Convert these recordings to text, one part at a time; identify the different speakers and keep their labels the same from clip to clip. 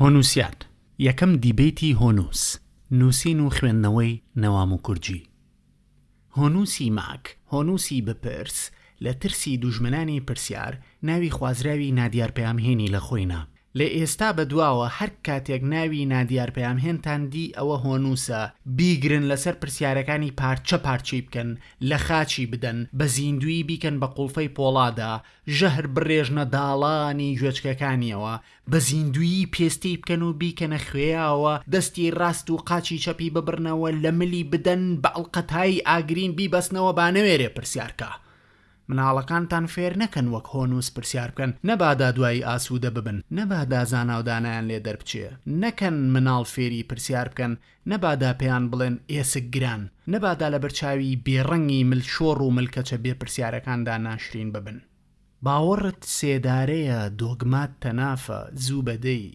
Speaker 1: هۆنووسیان یەکەم دیبەیتی هۆنووس نووسین و خوێندنەوەی نەوام و کورجی هۆنووسی ماک هۆنووسی بپرس لە ترسی دوژمنانی پرسیار ناوی خوازراوی نادیار پەیامهێنی لە خۆی نا لە ئێستا بە دواوە هەر کاتێک ناوی نادیار پەیامهێنتان دی ئەوە هۆنووسە بیگرن لەسەر پرسیارەکانی پارچە پارچەی بکەن لە خاچی بدەن بە زیندووی بیکەن بە قوڵفەی پۆڵادا ژەهر بڕێژنە داڵانی گوێچکەکانیەوە، بە زیندوویی پێستی بکەن و بیکەنە خوێیاوە، دەستی ڕاست و قاچی چەپی ببڕنەوە لە ملی بدەن بە ئەڵقەتایی ئاگرین بیبەستنەوە با نەوێرێ پرسیار کا. مناڵەکانتان فێر نەکەن وەک هۆنووس پرسیار بکەن نەبادا دوایی ئاسوودە ببن، نەبادا زاناو دانایان لێ دەربچێ، نەکەن مناڵ فێری پرسیار بکەن نەبادا پێیان بڵێن ئێسک گران، نەبادا لە بەرچاوی بێ ڕەنگی مل شۆڕ و ملکەچە بێ پرسیارەکاندا ناشرین ببن. باوەڕت سێدارەیە، دۆگمات تەنافە، زوو بە دەی،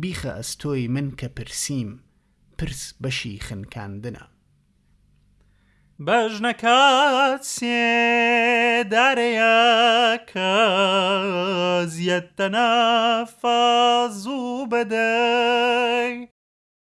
Speaker 1: بیخە ئەستۆی من کە پرسیم، پرس بەشی خنکاندنە.
Speaker 2: بە ژنەکات سێدارەیە، کە زیەت تەنافە، زوو بە دەی.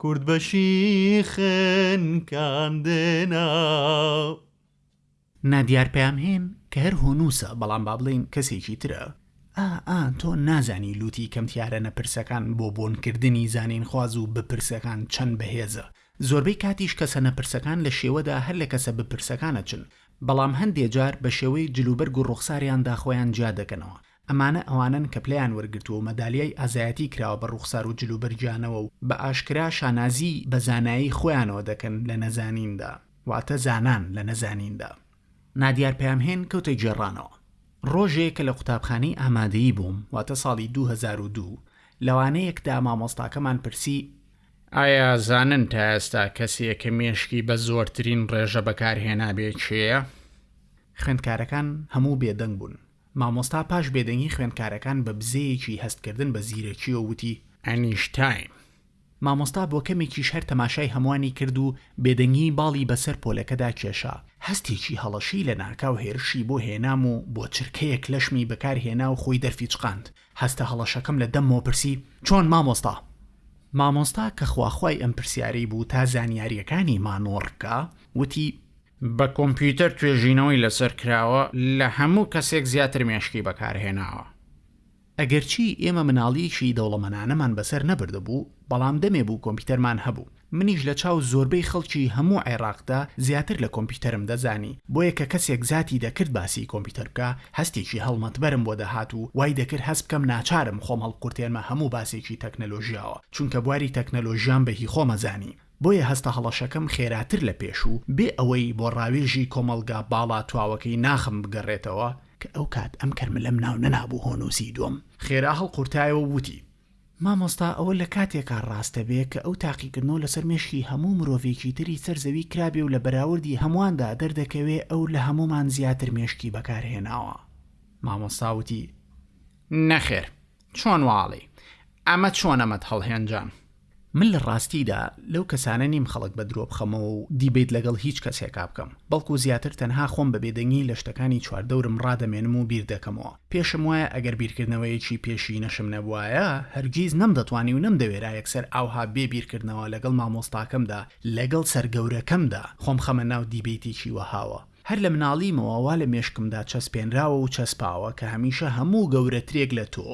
Speaker 2: کورد بەشی خنکاندنە.
Speaker 1: نادیار پەیامهێن کە هەر هۆنووسە بەڵام با بڵێین کەسێکی ترە ئا ئا تۆ نازانی لووتی کەمتیارە نەپرسەکان بۆ بۆنکردنی زانینخواز و بپرسەکان چەند بەهێزە زۆربەی کاتیش کەسە نەپرسەکان لە شێوەدا هەر لە کەسە بپرسەکانە چن بەڵام هەندێ جار بە شێوەی جلوبەرگ و ڕوخساریاندا خۆیان جیا دەکەنەوە ئەمانە ئەوانەن کە پلەیان وەرگرتووە و مەدالیای ئازایەتی کراوە بە ڕووخسار و جل و بەرگیانەوە و بە ئاشکرا شانازی بە زانایی خۆیانەوە دەکەن لە نەزانیندا، واتە زانان لە نەزانیندا. نادیار پەیامهێن کەوتە گێڕانەوە. ڕۆژێ کە لە قوتابخانەی ئامادەیی بووم، واتە ساڵی دوو هەزار و دوو، لە وانەیەکدا مامۆستاکەمان پرسی، ئایا زانن تا ئێستا کەسێ کە مێشکی بە زۆرترین ڕێژە بەکارهێنابێ کێیە؟ خوێندکارەکان هەموو بێدەنگ بوون. مامۆستا پاش بێدەنگی خوێندکارەکان بە بزەیەکی هەست کردن بە زیرەکیەوە وتی، ئەنیشتاین. مامۆستا بۆ کەمێکیش هەر تەماشای هەموانی کرد و بێدەنگی باڵی بە سەر پۆلەکەدا کێشا. هەستێکی هەڵەشی لە ناکاو هێرشی بۆ هێنام و بۆ چرکەیەک لەشمی بەکار هێنا و خۆی دەرفیچقاند. هەستە هەڵەشەکەم لە دەممەوە پرسی، چۆن مامۆستا؟ مامۆستا کە خواخوای ئەم پرسیارەی بوو تا زانیاریەکانی مانۆڕ بکا، وتی، بە کۆمپیوتەر توێژینەوەی لەسەر کراوە لە هەموو کەسێک زیاتر مێشکی بەکارهێناوە. ئەگەرچی ئێمە مناڵیی دەوڵەمەنانەمان بەسەر نەبردبوو، بەڵام دەمێ بوو کۆمپیوتەرمان هەبوو. منیش لە چاو زۆربەی خەڵکی هەموو عێڕاقدا زیاتر لە کۆمپیوتەرم دەزانی، بۆیە کە کەسێک زاتی دەکرد باسی کۆمپیوتەر بکا، هەستێکی هەڵمەتبەرم بۆ دەهات و وای دەکرد هەست بکەم ناچارم خۆم هەڵقورتێنمە هەموو باسێکی تەکنەلۆژیاوە، چونکە بواری تەکنەلۆژیام بە هی خۆمە زانی. بۆیە هەستە هەڵەشەکەم خێراتر لە پێشوو، بێ ئەوەی بۆ ڕاوێژی کۆمەڵگا باڵا تواوەکەی ناخم بگەڕێتەوە، کە ئەو کات ئەم کەرملەم ناو نەنابوو هۆنووسی دووەم، خێرا هەڵقورتایەوە و وتی. مامۆستا ئەوە لە کاتێکا ڕاستە بێ کە ئەو تاقیکردنەوە لەسەر مێشکی هەموو مرۆڤێکی تری سەر زەوی کرابێ و لە بەراوردی هەموواندا دەردەکەوێ ئەو لە هەموومان زیاتر مێشکی بەکار هێناوە. مامۆستا وتی. نەخێر. چۆن واڵی؟ ئەمە چۆن ئەمەت هەڵهێنجام؟ من لە ڕاستیدا لەو کەسانە نیم خەڵک بە درۆ بخەمەوە و دیبەیت لەگەڵ هیچ کەسێکا بکەم، بەڵکو زیاتر تەنها خۆم بە بێدەنگی لە شتەکانی چواردەورم ڕادەمێنم و بیردەکەمەوە. پێشم وایە ئەگەر بیرکردنەوەیەکی پێشینەشم نەبوایە، هەرگیز نەمدەتوانی و نەمدەوێرا یەکسەر ئاوها بێ بیرکردنەوە لەگەڵ مامۆستاکەمدا، لەگەڵ سەر گەورەکەمدا خۆم خەمە ناو دیبەیتێکی وەهاوە. هەر لە مناڵیمەوە وا لە مێشکمدا چەسپێنراوە و چەسپاوە کە هەمیشە هەموو گەورەترێک لە تۆ،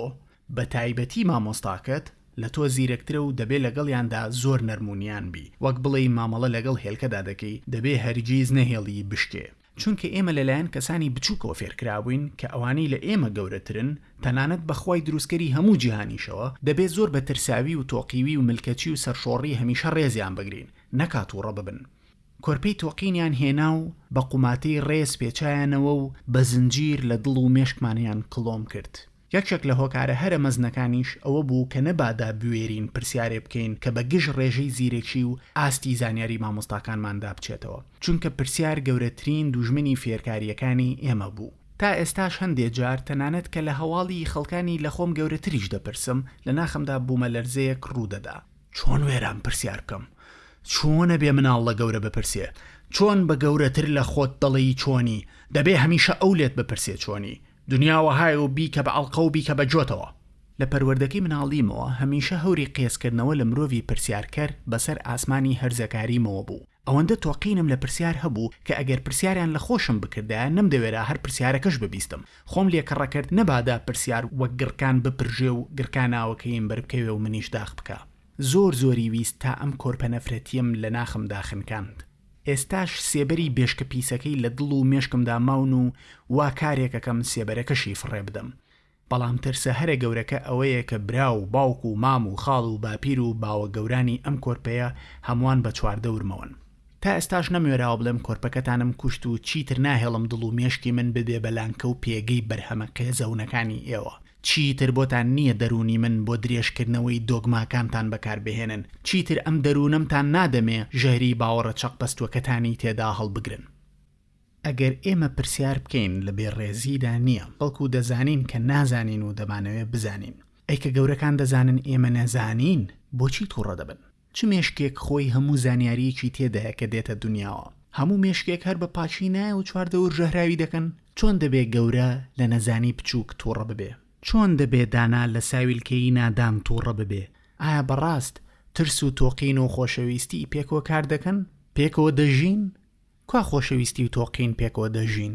Speaker 1: بە تایبەتی مامۆستاکەت، لە تۆ زیرەکترە و دەبێ لەگەڵیاندا زۆر نەرم و نیان بی، وەک بڵێی مامەڵە لەگەڵ هێلکەدا دەکەی، دەبێ هەرگیز نەهێڵیی بشکێ. چونکە ئێمە لەلایەن کەسانی بچووکەوە فێرکرابووین کە ئەوانەی لە ئێمە گەورەترن، تەنانەت بە خوای دروستکەری هەموو جیهانیشەوە، دەبێ زۆر بە ترساوی و تۆقیوی و ملکەچی و سەرشۆڕی هەمیشە ڕێزیان بگرین، نەکا تووڕە ببن. کۆرپەی تۆقینیان هێنا و بە قوماتەی ڕێز پێچایانەوە و بە زنجیر لە دڵ و مێشکمانیان کڵۆم کرد. یەکێک لە هۆکارە هەرە مەزنەکانیش ئەوە بوو کە نەبادا بوێرین پرسیارێ بکەین کە بە گژ ڕێژەی زیرەکی و ئاستی زانیاری مامۆستاکانماندا بچێتەوە، چونکە پرسیار گەورەترین دوژمنی فێرکارییەکانی ئێمە بوو. تا ئێستاش هەندێ جار تەنانەت کە لە هەواڵی خەڵکانی لە خۆم گەورەتریش دەپرسم، لە ناخمدا بوومەلەرزەیەک ڕوو دەدا. چۆن وێران پرسیار بکەم؟ چۆن ئەبێ مناڵ لە گەورە بپرسێ چۆن بە گەورەتر لە خۆت دەڵێی چۆنی؟ دەبێ هەمیشە ئەو لێت بپرسێ چۆنی؟ دنیا وەهایە و بیکە بە ئەڵقە و بیکە بە جۆتەوە. لە پەروەردەکەی مناڵیمەوە هەمیشە هەوری قێزکردنەوە لە مرۆڤی پرسیارکەر بەسەر ئاسمانی هەرزەکاریمەوە بوو. ئەوەندە تۆقینم لە پرسیار هەبوو کە ئەگەر پرسیاریان لە خۆشم بکردایە نەمدەوێرا هەر پرسیارەکەش ببیستم خۆم لێ کەڕەکەرد نەبادا پرسیار وەک گڕکان بپرژێ و گڕکا ناوەکەیم بەربکەوێ و منیش داخ بکا زۆر زۆری ویست تا ئەم کۆرپە نەفرەتیەم لە ناخمدا خنکاند ئێستاش سێبەری بێشکە پیسەکەی لە دڵ و مێشکمدا ماون و وا کارێک ئەکەم سێبەرەکەشی فڕێ بدەم بەڵام ترسە هەرە گەورەکە ئەوەیە کە برا و باوک و مام و خاڵ و باپیر و باوە گەورانی ئەم کۆرپەیە هەمووان بە چواردەورمەوەن. تا ئێستاش نەموێراوە بڵێم کۆرپەکەتانم کوشت و چیتر ناهێڵم دڵ و مێشکی من ببێ بە لانکە و پێگەی بەرهەمە قێزەونەکانی ئێوە. چیتر بۆتان نییە دەروونی من بۆ درێژکردنەوەی دۆگماکانتان بەکار بهێنن. چیتر ئەم دەروونەمتان نادەمێ ژەهری باوەڕە چەقبەستووەکەتانی تێدا هەڵبگرن. ئەگەر ئێمە پرسیار بکەین لە بێ ڕێزیدا نیە بەڵکو دەزانین کە نازانین و دەمانەوێ بزانین ئەی کە گەورەکان دەزانن ئێمە نەزانین بۆچی توڕە دەبن چ مێشکێک خۆی هەموو زانیاریەکی تێدایە کە دێتە دونیاوە هەموو مێشکێک هەر بە پاچی نایە و چواردەور ژەهراوی دەکەن چۆن دەبێ گەورە لە نەزانی بچوک توڕە ببێ چۆن دەبێ دانا لە ساویلکەیی نادان توڕە ببێ ئایا بەڕاست ترس و تۆقین و خۆشەویستی پێکەوە کار دەکەن پێکەوە دەژین کوا خۆشەویستی و تۆقین پێکەوە دەژین؟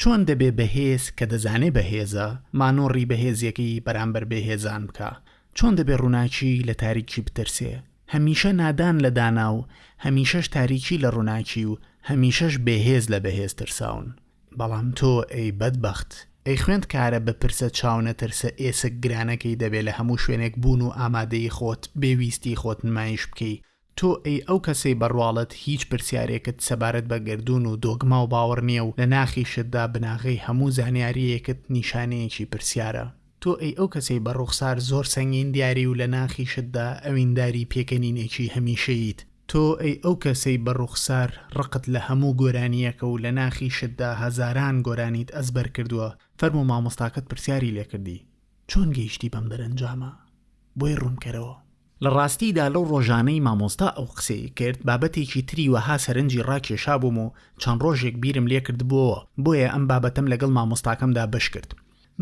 Speaker 1: چۆن دەبێ بەهێز کە دەزانێ بەهێزە، مانۆڕی بەهێزیەکەی بەرامبەر بێهێزان بکا؟ چۆن دەبێ ڕووناکی لە تاریکی بترسێ؟ هەمیشە نادان لە دانا و هەمیشەش تاریکی لە ڕووناکی و هەمیشەش بێهێز لە بەهێز ترساون. بەڵام تۆ ئەی بەدبەخت، ئەی خوێندکارە بپرسە چاو نەترسە ئێسک گرانەکەی دەبێ لە هەموو شوێنێک بوون و ئامادەیی خۆت، بێ ویستی خۆت نمایش بکەی، تۆ ئەی ئەو کەسەی بە ڕواڵەت هیچ پرسیارێکت سەبارەت بە گەردوون و دۆگما و باوەڕ نییە و لە ناخیشتدا بناغەی هەموو زانیارییەکت نیشانەیەکی پرسیارە؟ تۆ ئەی ئەو کەسەی بە ڕووخسار زۆر سەنگین دیاری و لە ناخیشتدا ئەوینداری پێکەنینێکی هەمیشەییت؟ تۆ ئەی ئەو کەسەی بە ڕووخسار ڕقت لە هەموو گۆرانییەکە و لە ناخیشتدا هەزاران گۆرانیت ئەزبەر کردووە؟ فەرموو مامۆستاکەت پرسیاری لێ کردی؟ چۆن گەیشتی بەم دەرەنجامە؟ بۆی ڕوون کەرەوە. لە ڕاستیدا لەو ڕۆژانەی مامۆستا ئەو قسەی کرد بابەتێکی تری وەها سەرنجی ڕاکێشابووم و چەند ڕۆژێک بیرم لێکردبووەوە، بۆیە ئەم بابەتەم لەگەڵ مامۆستاکەمدا بەش کرد.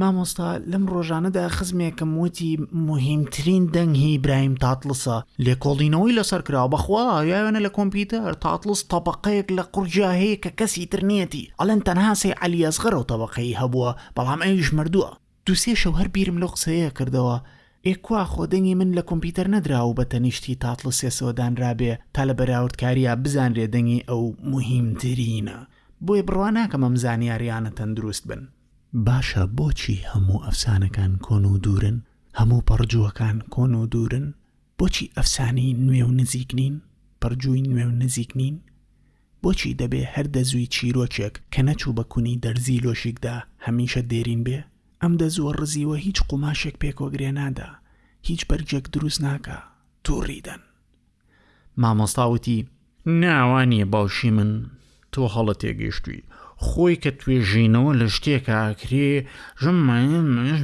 Speaker 1: مامۆستا، لەم ڕۆژانەدا خزمێکم وتی موهیمترین دەنگ هی برایم تاتڵسە، لێکۆڵینەوەی لەسەر کراوە، بەخوا یاوێنە لە کۆمپیوتەر، تاتڵس تەبەقەیەک لە قوڕگیا هەیە کە کەسی تر نیەتی، ئەڵێن تەنها سەی عەلی ئەسغەرەو تەبەقەی هەبووە، بەڵام ئەویش مردووە. دوو سێ شەو هەر بیرم لەو قسەیە کردەوە، ئێ کوا خۆ دەنگی من لە کۆمپیوتەر نەدراو و بە تەنیشتی تاتڵسێسەوە دانرابێ تا لە بەراوردکاریا بزانرێ دەنگی ئەو موهیمترینە، بۆیە بڕوا ناکەم ئەم زانیاریانە تەندروست بن. باشە بۆچی هەموو ئەفسانەکان کۆن و دوورن؟ هەموو پەڕجووەکان کۆن و دوورن؟ بۆچی ئەفسانەی نوێ و نزیک نین؟ پەڕجووی نوێ و نزیک نین؟ بۆچی دەبێ هەر دەزووی چیرۆکێک کە نەچوو بە کونی دەرزیی لۆژیکدا، هەمیشە دێرین بێ؟ ئەم دەزووە ڕزیوە هیچ قوماشێک پێکۆگرێ نادا، هیچ بەرگێک دروست ناکا، تووڕی دەن. مامۆستا وتی. نا، وا نییە باوکی من، تۆ هەڵە تێگەیشتووی. خۆی کە توێژینەوە لە شتێک ئاکرێ، ژمارەیەک.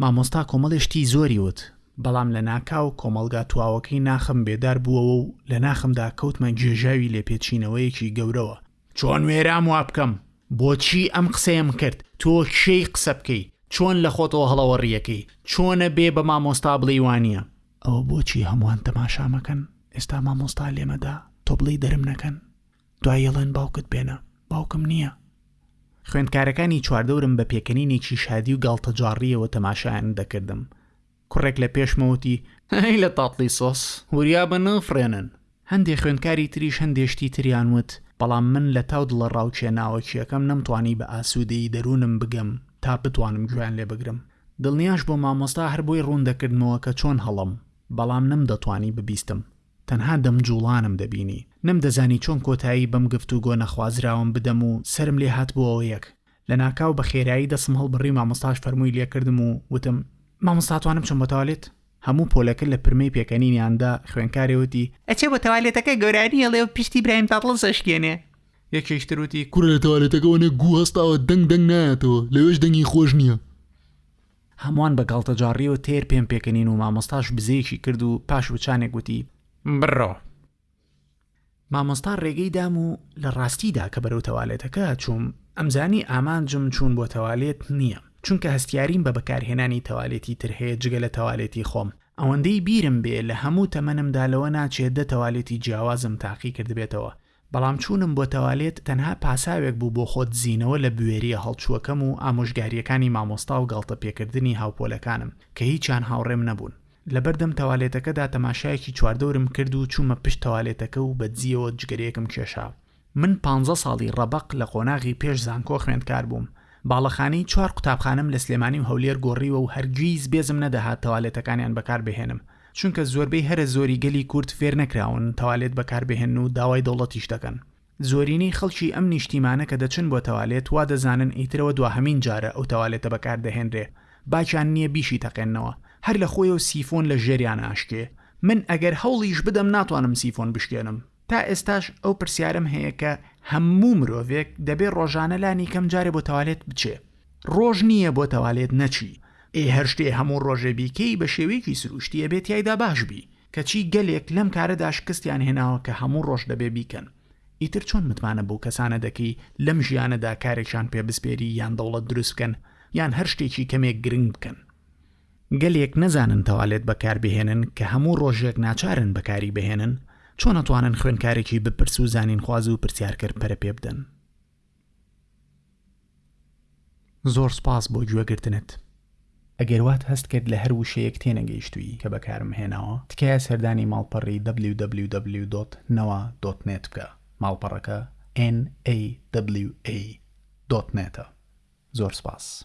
Speaker 1: مامۆستا کۆمەڵێ شتی زۆری وت بەڵام لە ناکاو کۆمەڵگا تواوەکەی ناخم بێدار بووەوە و لە ناخمدا کەوتمە گێژاوی لێپێچینەوەیەکی گەورەوە چۆن وێرام وا بکەم بۆچی ئەم قسەیەم کرد تۆ کێی قسە بکەی چۆن لە خۆتەوە هەڵەوەڕیەکەی چۆنە بێ بە مامۆستا بڵێی وانە ئەوە بۆچی هەمووان تەماشامەکەن ئێستا مامۆستا لێمەدا تۆ بڵێی دەرم نەکەن دوایی ئەڵێن باوکت بێنە باوکم نییە. خوێندکارەکانی چواردەورم بە پێکەنینێکی شادی و گاڵتەجاڕییەوە تەماشایان دەکردم. کوڕێک لە پێشمە وتی، هەی لە تاتڵی سۆس، وریا بن و فڕێنن. هەندێ خوێندکاری تریش هەندێ شتی تریان وت، بەڵام من لە تاو دڵەڕاوکێ ناوەکییەکەم نەمتوانی بە ئاسوودەیی دەروونم بگەم تا بتوانم گوێیان لێ بگرم. دڵنیاش بووم مامۆستا هەر بۆی ڕوون دەکردمەوە کە چۆن هەڵەم، بەڵام نەمدەتوانی ببیستم. تەنها دەم جوڵانم دەبینی. نەمدەزانی چۆن کۆتایی بەم گفتوگۆ نەخوازراوەم بدەم و سەرم لێ هاتبۆوە یەک. لە ناکاو بە خێرایی دەستم هەڵبڕی مامۆستاش فەرمووی لێ کردم و وتم، مامۆستا ئەتوانم بچم بۆ تەوالێت؟ هەموو پۆلەکە لە پرمەی پێکەنینیاندا خوێنکارێ وتی، ئەچێ بۆ تەوالێتەکە گۆرانی ئەڵێ و پشتی برایم تاتڵس ئەشکێنێ. یەکێکیش
Speaker 2: تر وتی، کورە لە تەوالێتەکە وەنێک گوو هەستاوە دەنگ دەنگ نایەتەوە لەوێش دەنگی خۆش نیە.
Speaker 1: هەموان بە گاڵتەجاڕیەوە تێر پێم پێکەنین و مامۆستاش بزەیەکی کرد و پاش وچانێک وتی بڕۆ. مامۆستا ڕێگەی دام و لە ڕاستیدا کە بەرەو تەوالێتەکە چووم ئەمزانی ئامانجم چوون بۆ تەوالێت نییە چونکە هەستیاریم بە بەکارهێنانی تەوالێتی تر هەیە جگە لە تەوالێتی خۆم ئەوەندەی بیرم بێ لە هەموو تەمەنمدا لەوە ناچێت دە تەوالێتی جیاوازم تاقی کردبێتەوە بەڵام چوونم بۆ تەوالێت تەنها پاساوێک بوو بۆ خۆدزینەوە لە بوێرییە هەڵچووەکەم و ئامۆژگارییەکانی مامۆستا و گاڵتەپێکردنی هاوپۆلەکانم کە هیچیان هاوڕێم نەبوون. لەبەردەم تەوالێتەکەدا تەماشایەکی چواردەورم کرد و چوومە پشت تەوالێتەکە و بەدزییەوە جگەرەیەکم کێشا. من پانزە ساڵی ڕەبەق لە قۆناغی پێش زانکۆ خوێندکار بووم. باڵەخانەی چوار قوتابخانەم لە سلێمانی و هەولێر گۆڕیوە و هەرگیز بێزم نەدەهات تەوالێتەکانیان بەکاربهێنم. چونکە زۆربەی هەرە زۆری گەلی کورد فێر نەکراون تەوالێت بەکار بهێنن و داوای دەوڵەتیش دەکەن زۆرینەی خەڵکی ئەم نیشتیمانە کە دەچن بۆ تەوالێت وا دەزانن ئیترەوە دواهەمین جارە ئەو تەوالێتە بەکار دەهێنرێ باکیان نیە بیشی تەقێننەوە هەر لە خۆیەو سیفۆن لە ژێریان ئاشکێ من ئەگەر هەوڵیش بدەم ناتوانم سیفۆن بشکێنم تا ئێستاش ئەو پرسیارەم هەیە کە هەموو مرۆڤێک دەبێ ڕۆژانە لانیکەم جارێ بۆ تەوالێت بچێ ڕۆژ نییە بۆ تەوالێت نەچی ئێ هەر شتێ هەموو ڕۆژێ بیکەی بە شێوەیەکی سروشتی ئەبێ تیایدا باش بی کەچی گەلێک لەم کارەدا شکستیان هێناوە کە هەموو ڕۆژ دەبێ بیکەن ئیتر چۆن متمانە بەو کەسانە دەکەی لەم ژیانەدا کارێکیان پێ بسپێری یان دەوڵەت دروست بکەن یان هەر شتێکی کەمێک گرنگ بکەن. گەلێک نەزانن تەوالێت بەکار بهێنن کە هەموو ڕۆژێک ناچارن بەکاری بهێنن چۆن ئەتوانن خوێنکارێکی بپرس و زانینخواز و پرسیارکەر پەرە پێ بدەن زۆر سپاس بۆ گوێگرتنت ئەگەر وات هەست کرد لە هەر وشەیەک تێنەگەیشتووی کە بەکارم هێناوە تکایە سەردانی ماڵپەڕی www.nawa.net بکە ماڵپەڕەکە nawa.net زۆر سپاس.